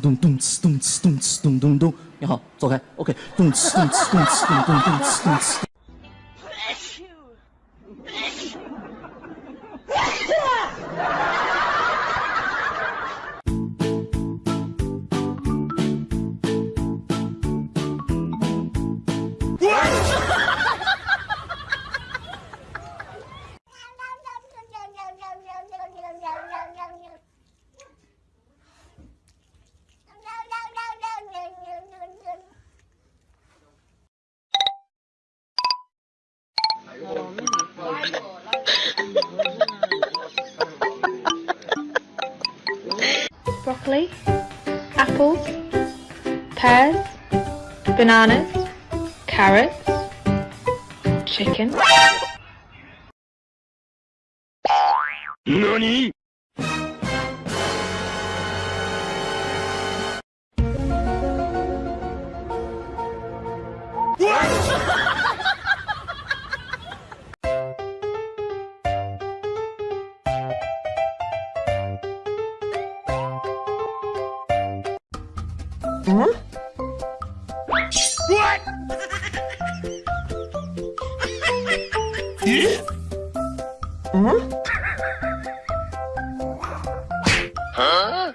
咚咚呲咚呲咚呲咚咚咚，你好，走开。OK，咚呲咚呲咚呲咚咚咚呲咚呲。Broccoli, apples, pears, bananas, carrots, chicken. NANI?! Huh? What?! Huh? Huh?